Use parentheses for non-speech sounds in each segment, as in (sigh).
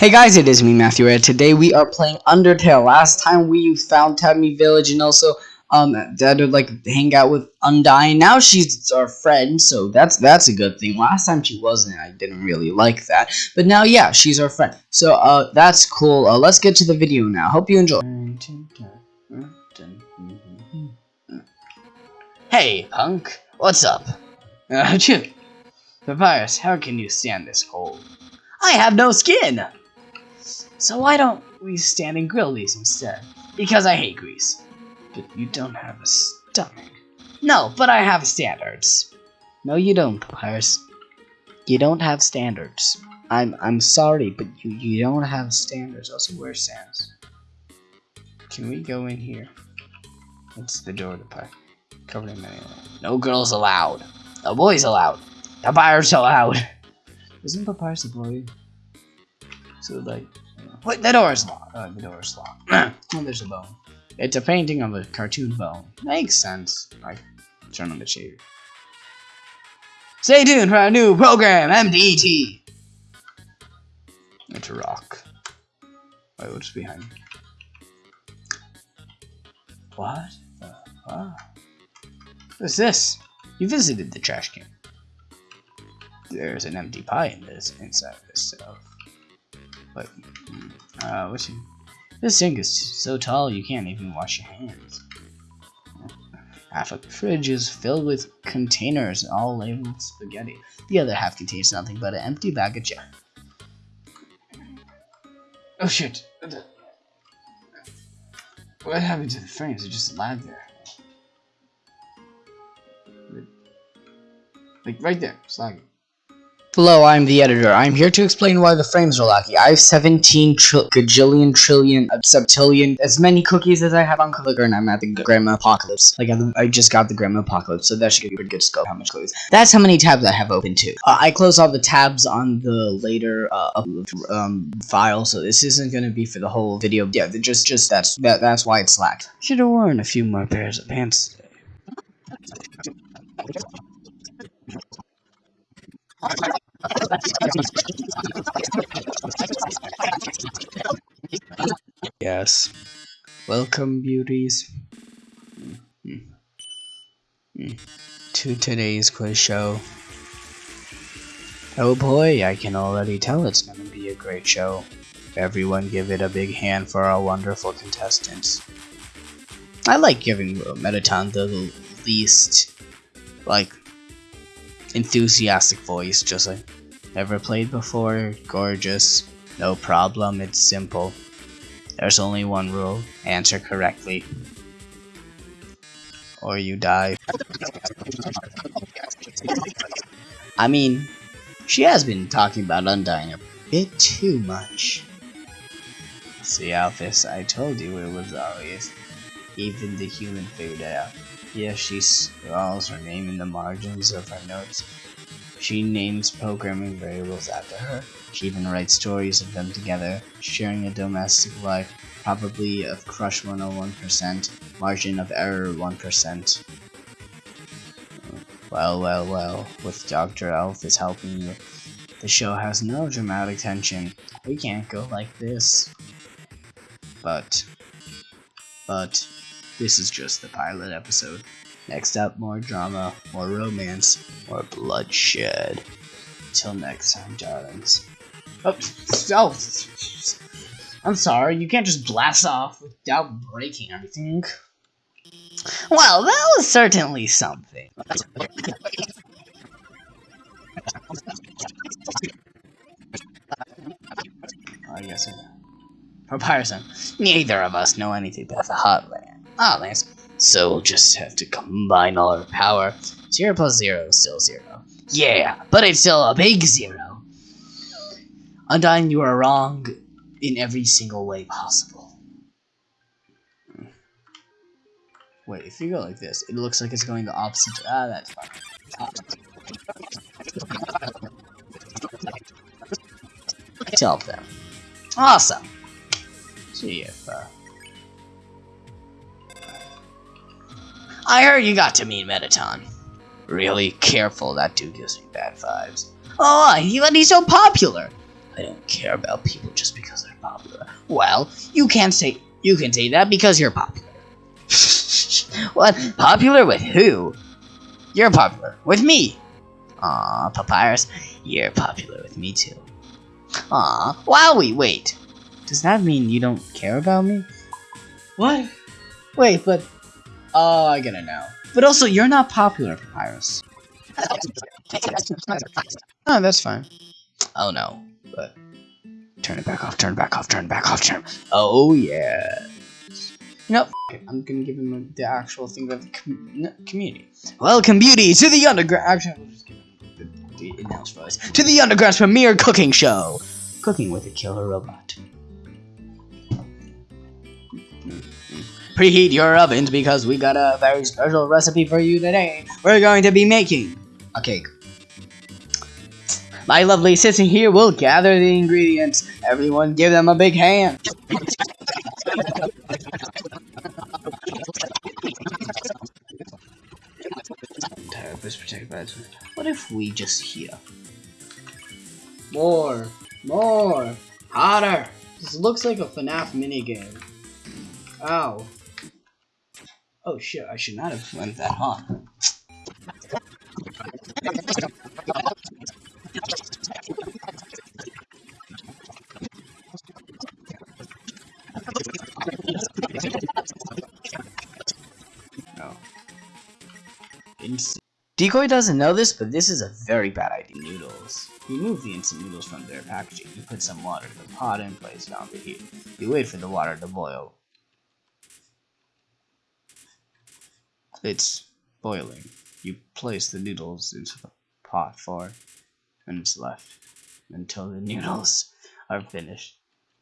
Hey guys, it is me, Matthew Red. Today we are playing Undertale. Last time we found Tadmor Village and also um had to like hang out with Undyne. Now she's our friend, so that's that's a good thing. Last time she wasn't, I didn't really like that. But now, yeah, she's our friend. So uh, that's cool. Uh, let's get to the video now. Hope you enjoy. Hey, punk. What's up? (laughs) Chip, Papyrus, how can you stand this cold? I have no skin! So why don't we stand and grill these instead? Because I hate grease. But you don't have a stomach. No, but I have standards. No, you don't, Papyrus. You don't have standards. I'm I'm sorry, but you, you don't have standards. Also, where's Sans? Can we go in here? It's the door to park. Covered in many No girls allowed. No boys allowed. Papyrus allowed. (laughs) Isn't Papyrus a boy? So like The door is locked. Oh, the door is locked. oh, there's a bone. It's a painting of a cartoon bone. Makes sense. I turn on the shade. Stay tuned for our new program, MDT. It's a rock. Wait, what's behind? What? The fuck? What's this? You visited the trash can. There's an empty pie in this inside this stuff. But uh, what's. This sink is so tall you can't even wash your hands. Half of the fridge is filled with containers, all labeled spaghetti. The other half contains nothing but an empty bag of jam. Oh shit! What happened to the frames? They just lag there. Like right there, it's. Hello, I'm the editor. I'm here to explain why the frames are laggy. I have 17 tri gajillion trillion uh, septillion as many cookies as I have on Clicker and I'm at the Grandma Apocalypse. Like I, just got the Grandma Apocalypse, so that should give you a pretty good scope how much cookies. That's how many tabs I have open too. Uh, I close all the tabs on the later uh, um, file, so this isn't gonna be for the whole video. Yeah, just just that's that, that's why it's lagged. Should have worn a few more pairs of pants today. Yes. Welcome, beauties. To today's quiz show. Oh boy, I can already tell it's gonna be a great show. Everyone give it a big hand for our wonderful contestants. I like giving Mettaton the least, like, enthusiastic voice, just like, never played before, gorgeous, no problem, it's simple. There's only one rule, answer correctly. Or you die. I mean, she has been talking about Undyne a bit too much. See, Alphys, I told you it was obvious. Even the human figured it out. Yes, she scrawls her name in the margins of her notes. She names programming variables after her. She even writes stories of them together, sharing a domestic life, probably of crush 101%, margin of error 1%. Well, well, well, with Dr. Alphys helping you, the show has no dramatic tension. We can't go like this. But, but, this is just the pilot episode. Next up, more drama, more romance, more bloodshed. Till next time, darlings. Oh, oh, I'm sorry, you can't just blast off without breaking anything. Well, that was certainly something. (laughs) I guess uh, I Comparison. Uh, neither of us know anything about the Heartland. Ah, oh, Lance. So we'll just have to combine all our power. Zero plus zero is still zero. Yeah, but it's still a big zero. Undyne, you are wrong in every single way possible. Wait, if you go like this, it looks like it's going the opposite. Ah, that's fine. Tell them. Awesome. See if, uh... I heard you got to meet Mettaton. Really careful, that dude gives me bad vibes. Oh, he, but he's so popular. I don't care about people just because they're popular. Well, you can't say you can say that because you're popular. (laughs) what? Popular with who? You're popular with me. Aw, Papyrus, you're popular with me too. Aw, while we wait. Does that mean you don't care about me? What? Wait, but... Oh, I gotta know. But also, you're not popular, Papyrus. Oh, that's fine. Oh no, but... Turn it back off, turn it back off, turn it back off, turn it off. Oh, yeah. You know, it. I'm gonna give him the actual thing about the com no, community. Welcome, beauty, to the underground. Actually, we'll just give him the, the announce voice. To the underground's premiere cooking show. Cooking with a killer robot. Preheat your ovens because we got a very special recipe for you today. We're going to be making a cake. My lovely sissy here will gather the ingredients. Everyone give them a big hand. What if we just hear? More, more, hotter. This looks like a FNAF minigame. Ow. Oh shit, I should not have went that hot. Oh. Decoy doesn't know this, but this is a very bad idea. Noodles. Remove the instant noodles from their packaging. You put some water in the pot and place it on the heat. You wait for the water to boil. It's boiling. You place the noodles into the pot for minutes left until the (laughs) noodles are finished.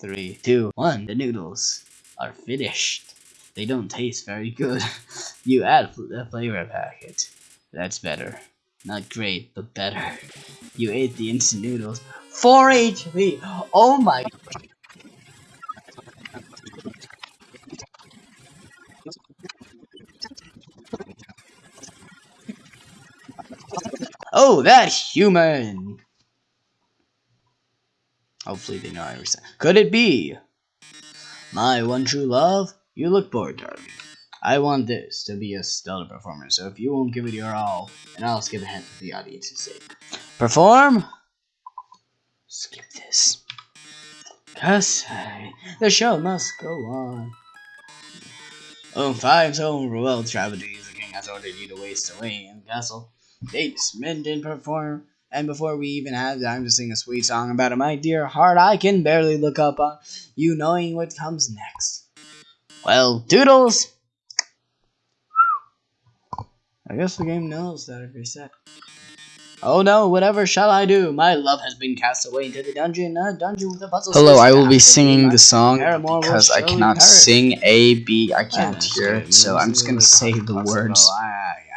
Three, two, one. The noodles are finished. They don't taste very good. (laughs) you add the flavor packet. That's better. Not great, but better. (laughs) You ate the instant noodles. 4 HP! Oh my... Oh, that human! Hopefully they know I understand. Could it be? My one true love? You look bored, darling. I want this to be a stellar performance, so if you won't give it your all, then I'll skip ahead for the audience's sake. Perform? Skip this. Cause the show must go on. Oh, five so well tragedies, the king has ordered you to waste away in the castle. Dates, men did perform, and before we even have time to sing a sweet song about it, my dear heart, I can barely look up on you knowing what comes next. Well, doodles! I guess the game knows that I've reset. Oh no, whatever shall I do? My love has been cast away into the dungeon, a dungeon with a puzzle. Hello, I will be singing the song because I cannot sing A, B, I can't hear it, so I'm just gonna say the words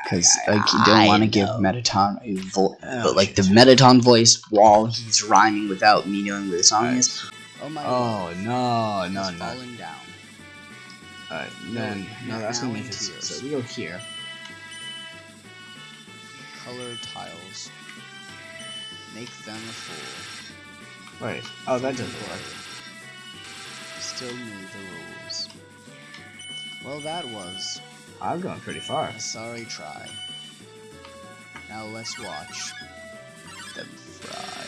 because I don't want to give Mettaton a voice, oh, but like the Mettaton voice while he's rhyming without me knowing what the song is. Oh my Oh no, no, no. Alright, no, no, that's gonna make it. So we go here colored tiles. Make them full. Wait, oh that doesn't work. Still knew the rules. Well that was... I'm going pretty far. Sorry try. Now let's watch them fry.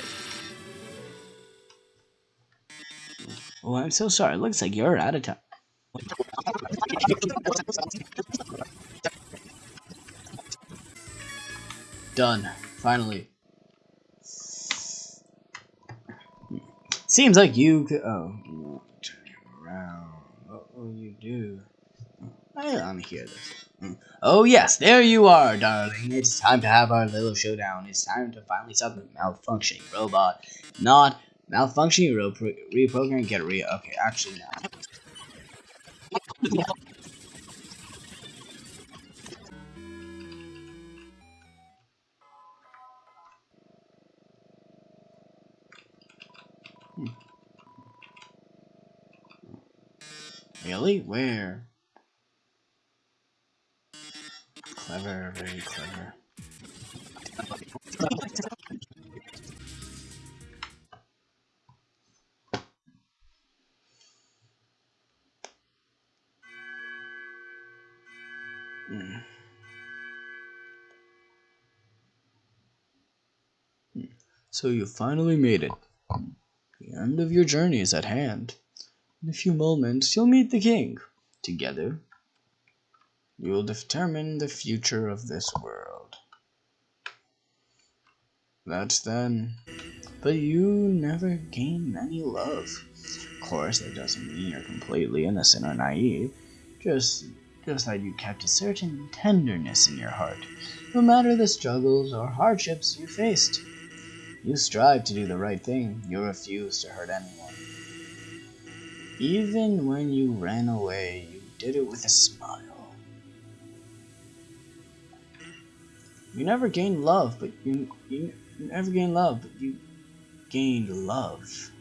Oh, I'm so sorry. It looks like you're out of time. Done. Finally. Seems like you could. Oh, turn around. What will you do? I to hear this. Hmm. Oh yes, there you are, darling. It's time to have our little showdown. It's time to finally stop the malfunctioning robot. Not malfunctioning repro reprogram. Get re. Okay, actually no. Hmm. Really? Where? clever, very clever. So you finally made it. The end of your journey is at hand. In a few moments, you'll meet the king. Together, you will determine the future of this world. That's then. But you never gain any love. Of course, that doesn't mean you're completely innocent or naive. Just, just that you kept a certain tenderness in your heart, no matter the struggles or hardships you faced. You strive to do the right thing. You refuse to hurt anyone. Even when you ran away, you did it with a smile. You never gained love, but you, you, you never gained love, but you gained love.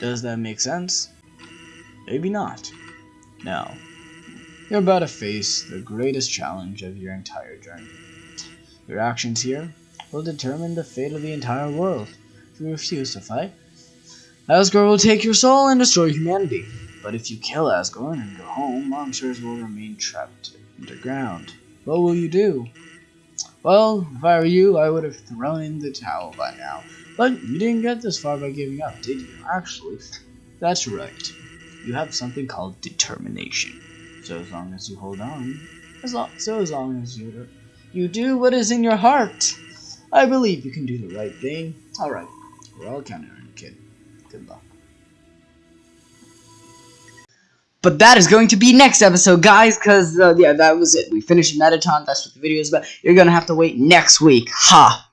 Does that make sense? Maybe not. Now, you're about to face the greatest challenge of your entire journey. Your actions here will determine the fate of the entire world. If you refuse to fight, Asgore will take your soul and destroy humanity. But if you kill Asgore and go home, monsters will remain trapped underground. What will you do? Well, if I were you, I would have thrown in the towel by now. But you didn't get this far by giving up, did you? Actually, (laughs) that's right. You have something called determination. So as long as you hold on, as long, so as long as you you do what is in your heart, I believe you can do the right thing. All right, we're all counting on you, kid. Good luck. But that is going to be next episode, guys, because, uh, yeah, that was it. We finished Mettaton. That's what the video is about. You're going to have to wait next week. Ha!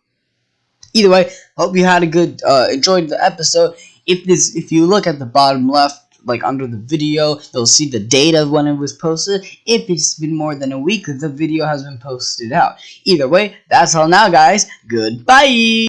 Either way, hope you had a good, uh, enjoyed the episode. If this, if you look at the bottom left, like under the video, you'll see the date of when it was posted. If it's been more than a week, the video has been posted out. Either way, that's all now, guys. Goodbye!